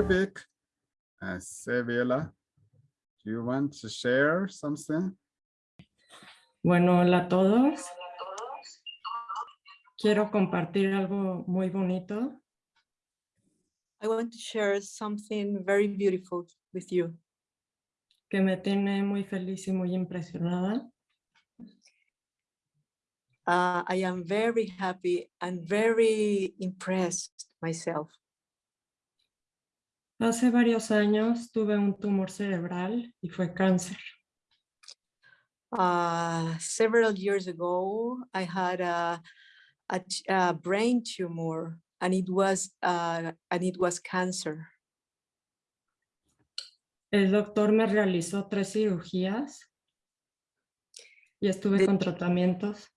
Arabic. Uh, Sevilla, do you want to share something? Bueno, hola a todos. Quiero compartir algo muy bonito. I want to share something very beautiful with you que me tiene muy feliz y muy impresionada. Uh, I am very happy and very impressed myself. Hace varios años tuve un tumor cerebral y fue cáncer. Uh, several years ago, I had a, a, a brain tumor and it was uh, and it was cancer. El doctor me realizó tres cirugías y estuve The- con tratamientos.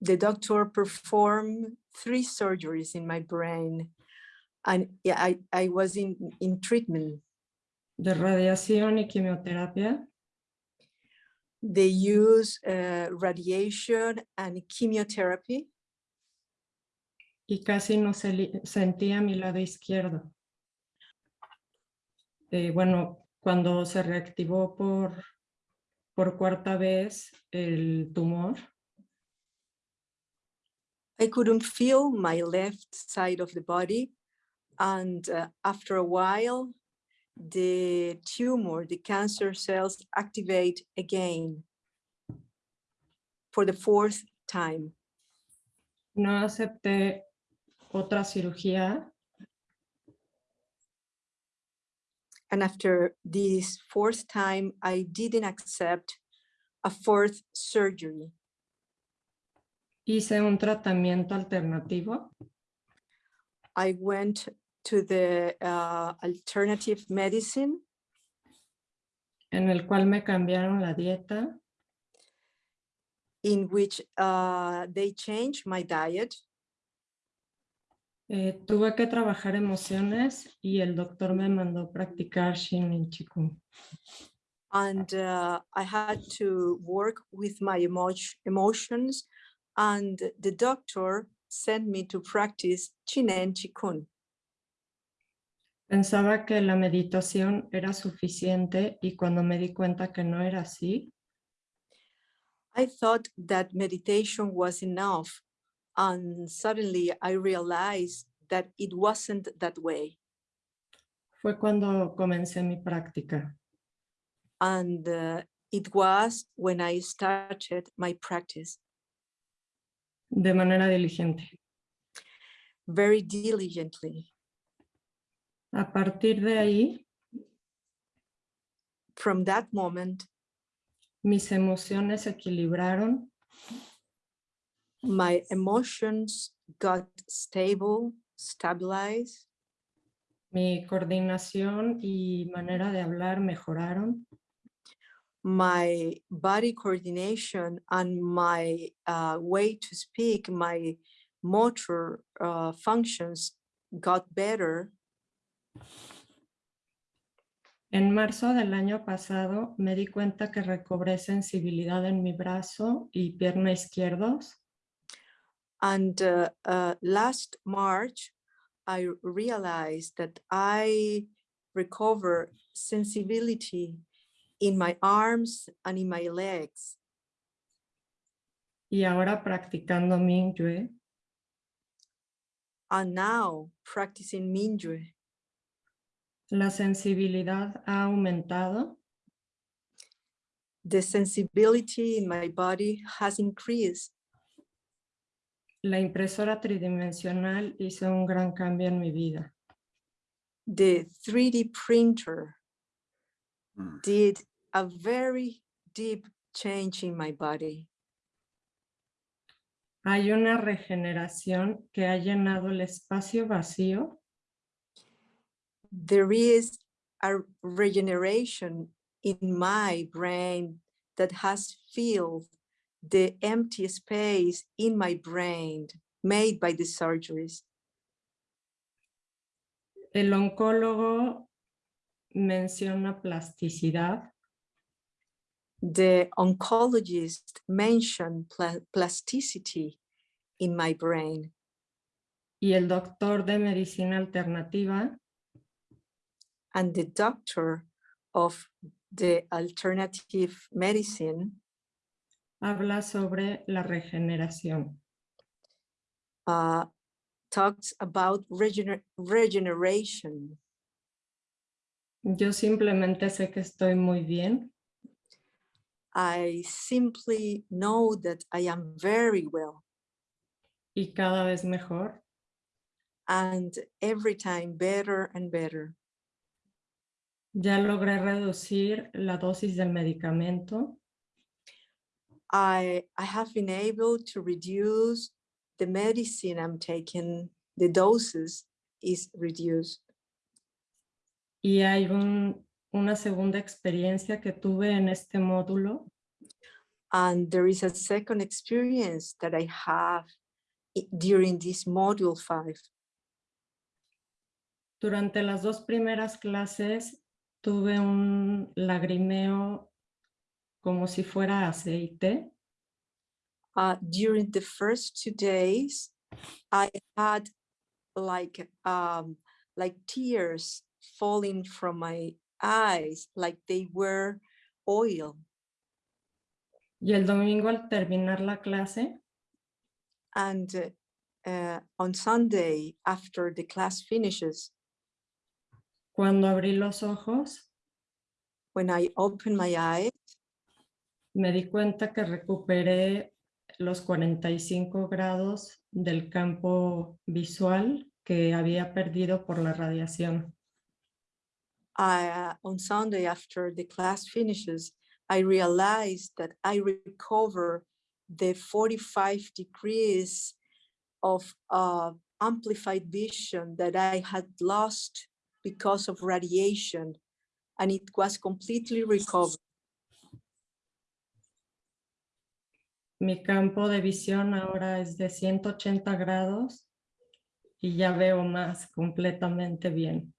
The doctor performed three surgeries in my brain and yeah, I, I was in, in treatment. de radiación y quimioterapia They use uh, radiation and chemotherapy y casi no se sentía mi lado izquierdo. Eh, bueno, cuando se reactivó por, por cuarta vez el tumor, I couldn't feel my left side of the body. And uh, after a while, the tumor, the cancer cells activate again for the fourth time. no acepté otra cirugía And after this fourth time, I didn't accept a fourth surgery. hice un tratamiento alternativo I went to the uh, alternative medicine en el cual me cambiaron la dieta, in which uh, they changed my diet. eh, tuve que trabajar emociones y el doctor me mandó practicar Zhineng Qigong. and uh, I had to work with my emo- emotions and the doctor sent me to practice Zhineng Qigong. Pensaba que la meditación era suficiente y cuando me di cuenta que no era así, I thought that meditation was enough and suddenly I realized that it wasn't that way. fue cuando comencé mi práctica. And uh, it was when I started my practice de manera diligente. very diligently. A partir de ahí, From that moment, mis emociones se equilibraron, my emotions got stable, stabilized. mi coordinación y manera de hablar mejoraron, my body coordination and my uh, way to speak, my motor uh, functions got better. En marzo del año pasado me di cuenta que recobré sensibilidad en mi brazo y pierna izquierdos. And uh, uh, last March, I realized that I recover sensibility in my arms and in my legs. y ahora practicando Mingyue And now practicing Mingyue, la sensibilidad ha aumentado the sensibility in my body has increased. La impresora tridimensional hizo un gran cambio en mi vida. The 3D printer Mm. did a very deep change in my body. Hay una regeneración que ha llenado el espacio vacío There is a regeneration in my brain that has filled the empty space in my brain made by the surgeries. El oncólogo menciona plasticidad The oncologist mentioned pla- plasticity in my brain. y el doctor de medicina alternativa and the doctor of the alternative medicine habla sobre la regeneración. uh, talks about regener- regeneration. Yo simplemente sé que estoy muy bien I simply know that I am very well y cada vez mejor. and every time better and better. Ya logré reducir la dosis del medicamento I, I have been able to reduce the medicine I'm taking, the doses is reduced. y hay un- una segunda experiencia que tuve en este módulo And there is a second experience that I have during this module five. Durante las dos primeras clases tuve un lagrimeo como si fuera aceite Uh, during the first two days, I had like um, like tears falling from my eyes, like they were oil. y el domingo al terminar la clase And uh, uh, on Sunday, after the class finishes, cuando abrí los ojos when I opened my eyes, me di cuenta que recuperé los 45 grados del campo visual que había perdido por la radiación. I, uh, on Sunday after the class finishes, I realized that I recover the 45 degrees of uh, amplified vision that I had lost because of radiation, and it was completely recovered. Mi campo de visión ahora es de 180 grados y ya veo más completamente bien.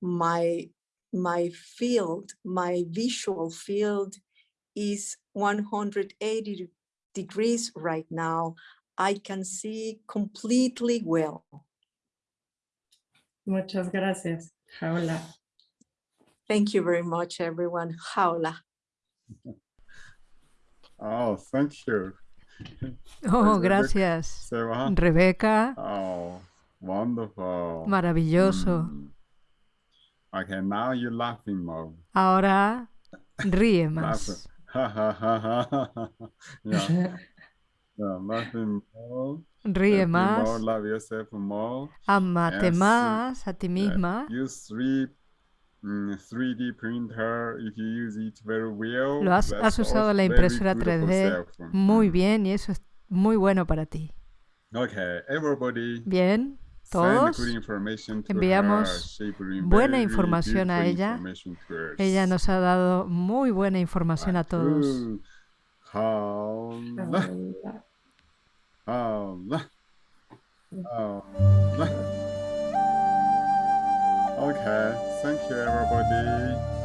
My my field, my visual field is 180 degrees right now. I can see completely well. Muchas gracias, Jaula. Thank you very much, everyone. Jaula. Oh, thank you. Oh, Rebecca. gracias. Rebeca, Oh, wonderful. maravilloso. Mm. Okay, now you're laughing more. Ahora ríe más. Ha ha ha ha ha. ha. Yeah, yeah, laughing more. Ríe más. more. Amate Yes, más a ti Yeah, misma. Use three mm, 3D printer if you use it very well. Lo has, usado la impresora good for 3D cell muy phone. bien y eso es muy bueno para ti. Mm. Okay, everybody. Bien, todos enviamos buena información a ella. ella nos ha dado muy buena información a todos. Holla, um, holla. Um, okay, thank you everybody.